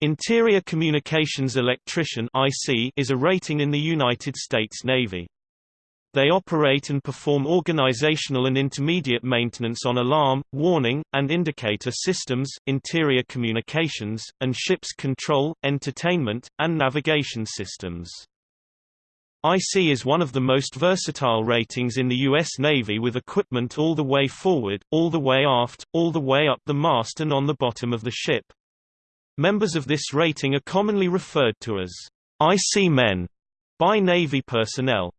Interior Communications Electrician (IC) is a rating in the United States Navy. They operate and perform organizational and intermediate maintenance on alarm, warning, and indicator systems, interior communications, and ship's control, entertainment, and navigation systems. IC is one of the most versatile ratings in the U.S. Navy with equipment all the way forward, all the way aft, all the way up the mast and on the bottom of the ship. Members of this rating are commonly referred to as IC men by Navy personnel.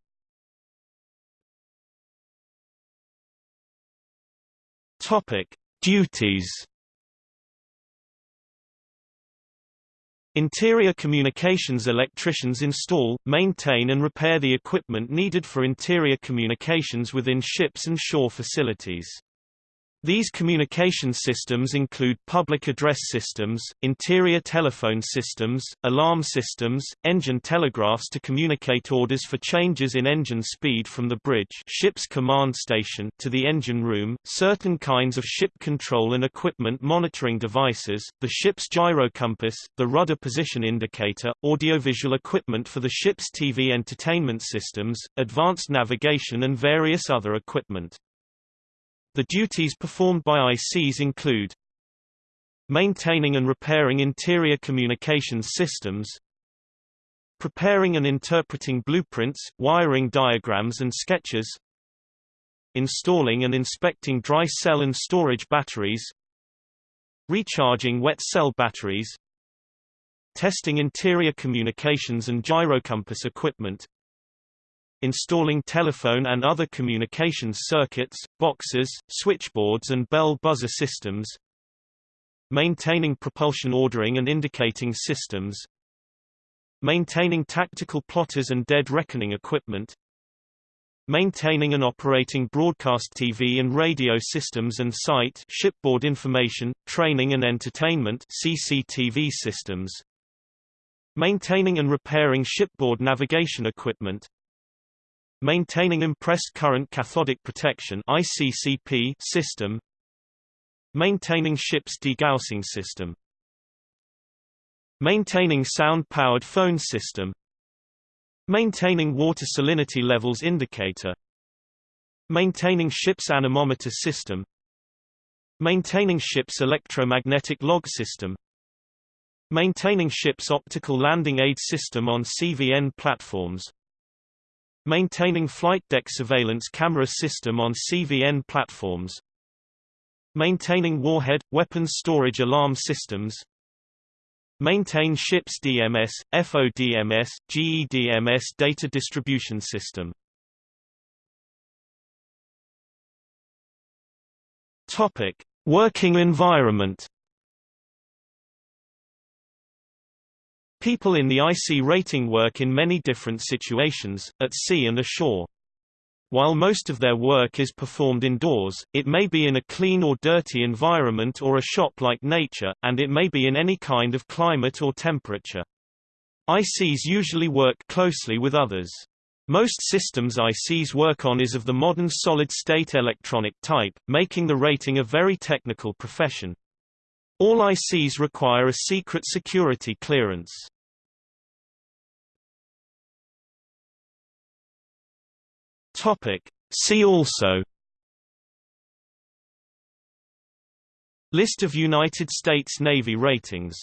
Topic: Duties. Interior communications electricians install, maintain and repair the equipment needed for interior communications within ships and shore facilities. These communication systems include public address systems, interior telephone systems, alarm systems, engine telegraphs to communicate orders for changes in engine speed from the bridge ship's command station to the engine room, certain kinds of ship control and equipment monitoring devices, the ship's gyrocompass, the rudder position indicator, audiovisual equipment for the ship's TV entertainment systems, advanced navigation and various other equipment. The duties performed by ICs include maintaining and repairing interior communications systems, preparing and interpreting blueprints, wiring diagrams and sketches, installing and inspecting dry cell and storage batteries, recharging wet cell batteries, testing interior communications and gyrocompass equipment, installing telephone and other communications circuits, boxes, switchboards and bell buzzer systems, maintaining propulsion ordering and indicating systems, maintaining tactical plotters and dead reckoning equipment, maintaining and operating broadcast TV and radio systems and SITE shipboard information, training and entertainment CCTV systems, maintaining and repairing shipboard navigation equipment, Maintaining impressed current cathodic protection ICCP system Maintaining ship's degaussing system Maintaining sound-powered phone system Maintaining water salinity levels indicator Maintaining ship's anemometer system Maintaining ship's electromagnetic log system Maintaining ship's optical landing aid system on CVN platforms Maintaining flight deck surveillance camera system on CVN platforms Maintaining warhead, weapons storage alarm systems Maintain ship's DMS, FODMS, GEDMS data distribution system Topic. Working environment People in the IC rating work in many different situations, at sea and ashore. While most of their work is performed indoors, it may be in a clean or dirty environment or a shop-like nature, and it may be in any kind of climate or temperature. ICs usually work closely with others. Most systems ICs work on is of the modern solid-state electronic type, making the rating a very technical profession. All ICs require a secret security clearance. Topic. See also List of United States Navy ratings